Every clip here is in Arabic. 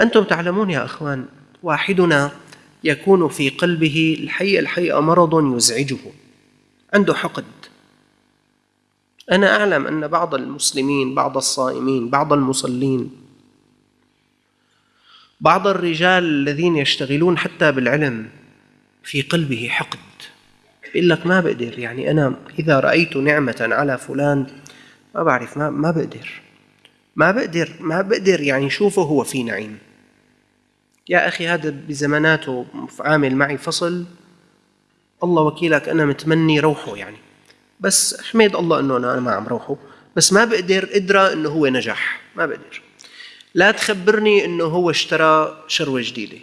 أنتم تعلمون يا أخوان واحدنا يكون في قلبه الحقيقة الحقيقة مرض يزعجه. عنده حقد. أنا أعلم أن بعض المسلمين بعض الصائمين بعض المصلين بعض الرجال الذين يشتغلون حتى بالعلم في قلبه حقد. يقول لك ما بقدر يعني أنا إذا رأيت نعمة على فلان ما بعرف ما, ما بقدر. ما بقدر ما بقدر يعني شوفه هو في نعيم. يا أخي هذا بزماناته عامل معي فصل. الله وكيلك أنا متمني روحه يعني. بس حميد الله أنه أنا ما عم روحه. بس ما بقدر أدرى أنه هو نجح. ما بقدر. لا تخبرني أنه هو اشترى شروة جديدة.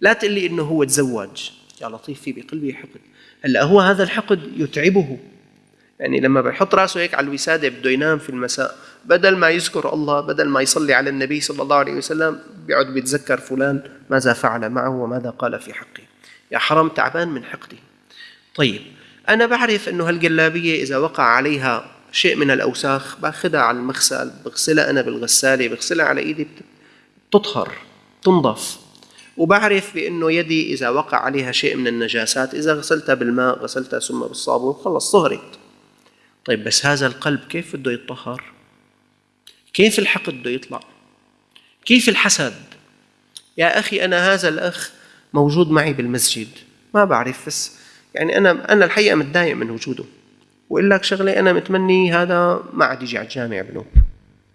لا تقول لي أنه هو تزوج. يا لطيف في بقلبي حقد. هلأ هو هذا الحقد يتعبه. يعني لما بيحط راسه هيك على الوسادة بده ينام في المساء بدل ما يذكر الله بدل ما يصلي على النبي صلى الله عليه وسلم بيقعد بيتذكر فلان ماذا فعل معه وماذا قال في حقه. يا حرام تعبان من حقده طيب أنا بعرف أنه هالجلابية إذا وقع عليها شيء من الأوساخ باخذها على المغسل بغسلها أنا بالغسالة بغسلها على إيدي بتطهر تنظف وبعرف بأنه يدي إذا وقع عليها شيء من النجاسات إذا غسلتها بالماء غسلتها ثم بالصابون خلص صهرت. طيب بس هذا القلب كيف بده يتطهر؟ كيف الحقد بده يطلع؟ كيف الحسد؟ يا أخي أنا هذا الأخ موجود معي بالمسجد ما بعرف بس يعني أنا أنا الحقيقة متضايق من وجوده. وإقول لك شغلة أنا متمني هذا ما عاد يجي على الجامع بنوب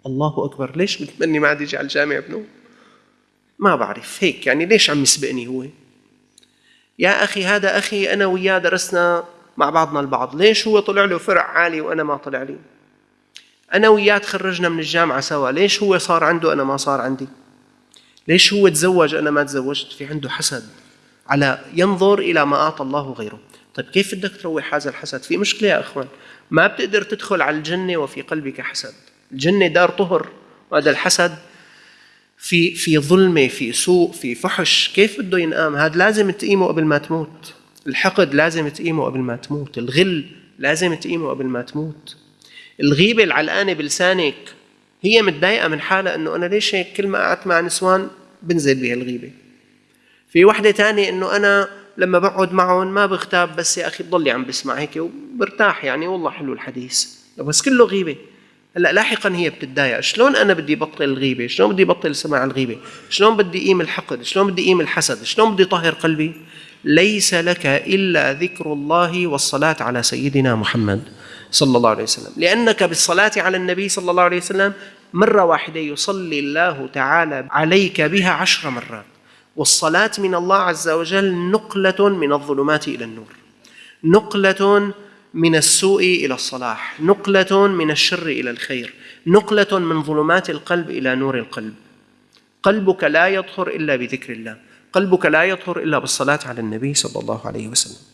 الله أكبر ليش متمني ما عاد يجي على الجامع بنوب ما بعرف هيك يعني ليش عم يسبقني هو؟ يا أخي هذا أخي أنا وياه درسنا مع بعضنا البعض. ليش هو طلع له فرع عالي وأنا ما طلع لي؟ أنا وياه تخرجنا من الجامعة سوا. ليش هو صار عنده أنا ما صار عندي؟ ليش هو تزوج أنا ما تزوجت؟ في عنده حسد على ينظر إلى ما أعطى الله غيره طيب كيف بدك تروح هذا الحسد؟ في مشكلة يا أخوان. ما بتقدر تدخل على الجنة وفي قلبك حسد. الجنة دار طهر. وهذا الحسد في في ظلمة في سوء في فحش. كيف بده ينقام؟ هذا لازم تقيمه قبل ما تموت. الحقد لازم تقيمه قبل ما تموت الغل لازم تقيمه قبل ما تموت. الغيبة العلقانة بلسانك هي متضايقة من حالها إنه أنا ليش هيك كل ما قعدت مع نسوان بنزل بهالغيبة في وحدة تانية إنه أنا لما بقعد معهم ما بغتاب بس يا أخي بضلي عم بسمع هيك وبرتاح يعني والله حلو الحديث. بس كله غيبة. هلأ لاحقا هي بتتضايق. شلون أنا بدي بطل الغيبة؟ شلون بدي بطل سماع الغيبة؟ شلون بدي قيم الحقد؟ شلون بدي قيم الحسد؟ شلون بدي طهر قلبي؟ ليس لك إلا ذكر الله والصلاة على سيدنا محمد صلى الله عليه وسلم. لأنك بالصلاة على النبي صلى الله عليه وسلم مرة واحدة يصلي الله تعالى عليك بها عشر مرات. والصلاة من الله عز وجل نقلة من الظلمات إلى النور. نقلة من السوء إلى الصلاح. نقلة من الشر إلى الخير. نقلة من ظلمات القلب إلى نور القلب. قلبك لا يطهر إلا بذكر الله. قلبك لا يطهر إلا بالصلاة على النبي صلى الله عليه وسلم.